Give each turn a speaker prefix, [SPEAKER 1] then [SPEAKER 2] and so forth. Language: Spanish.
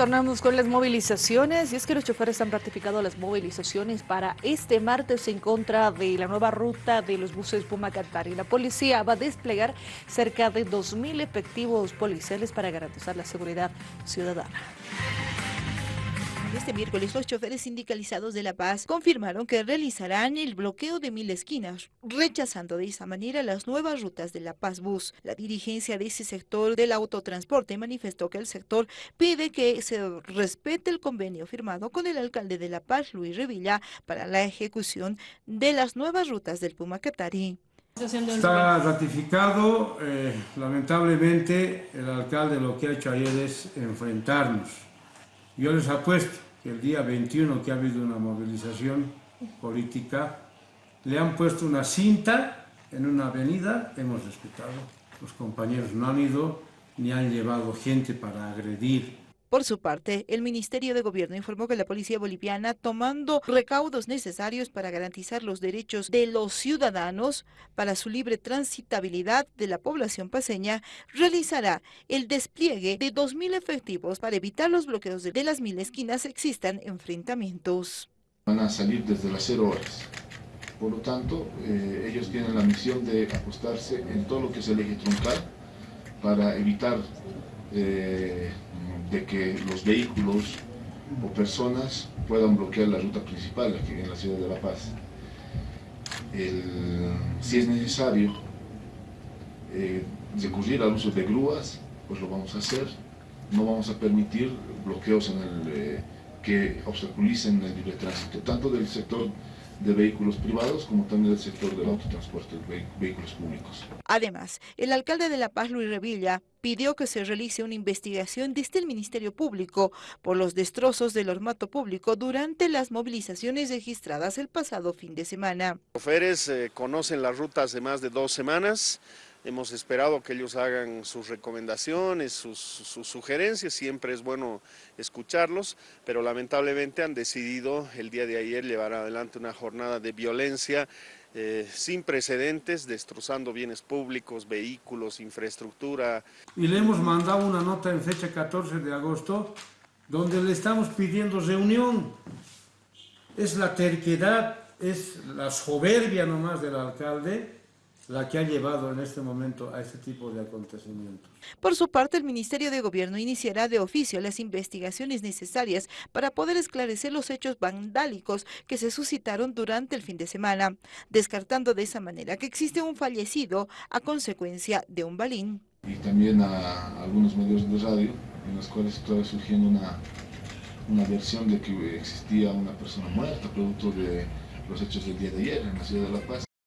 [SPEAKER 1] Tornamos con las movilizaciones y es que los choferes han ratificado las movilizaciones para este martes en contra de la nueva ruta de los buses Puma y La policía va a desplegar cerca de 2.000 efectivos policiales para garantizar la seguridad ciudadana.
[SPEAKER 2] Este miércoles los choferes sindicalizados de La Paz confirmaron que realizarán el bloqueo de mil esquinas, rechazando de esa manera las nuevas rutas de La Paz Bus. La dirigencia de ese sector del autotransporte manifestó que el sector pide que se respete el convenio firmado con el alcalde de La Paz, Luis Revilla, para la ejecución de las nuevas rutas del Puma Catari.
[SPEAKER 3] Está ratificado, eh, lamentablemente el alcalde lo que ha hecho ayer es enfrentarnos yo les apuesto que el día 21 que ha habido una movilización política, le han puesto una cinta en una avenida, hemos respetado. Los compañeros no han ido ni han llevado gente para agredir
[SPEAKER 2] por su parte, el Ministerio de Gobierno informó que la policía boliviana, tomando recaudos necesarios para garantizar los derechos de los ciudadanos para su libre transitabilidad de la población paseña, realizará el despliegue de 2.000 efectivos para evitar los bloqueos de las mil esquinas existan enfrentamientos.
[SPEAKER 4] Van a salir desde las cero horas. Por lo tanto, eh, ellos tienen la misión de ajustarse en todo lo que es el eje troncal para evitar eh, de que los vehículos o personas puedan bloquear la ruta principal aquí en la ciudad de La Paz. si es necesario eh, recurrir al uso de grúas, pues lo vamos a hacer. No vamos a permitir bloqueos eh, que obstaculicen el libre tránsito, tanto del sector de vehículos privados como también del sector del autotransporte, de vehículos públicos.
[SPEAKER 2] Además, el alcalde de La Paz, Luis Revilla, pidió que se realice una investigación desde el Ministerio Público por los destrozos del ormato público durante las movilizaciones registradas el pasado fin de semana.
[SPEAKER 5] Los choferes eh, conocen las rutas de más de dos semanas, Hemos esperado que ellos hagan sus recomendaciones, sus, sugerencias, siempre es bueno escucharlos, pero lamentablemente han decidido el día de ayer llevar adelante una jornada de violencia eh, sin precedentes, destrozando bienes públicos, vehículos, infraestructura.
[SPEAKER 3] Y le hemos mandado una nota en fecha 14 de agosto donde le estamos pidiendo reunión. Es la terquedad, es la soberbia nomás del alcalde la que ha llevado en este momento a este tipo de acontecimientos.
[SPEAKER 2] Por su parte, el Ministerio de Gobierno iniciará de oficio las investigaciones necesarias para poder esclarecer los hechos vandálicos que se suscitaron durante el fin de semana, descartando de esa manera que existe un fallecido a consecuencia de un balín.
[SPEAKER 4] Y también a algunos medios de radio en los cuales estaba surgiendo una, una versión de que existía una persona muerta producto de los hechos del día de ayer en la ciudad de La Paz.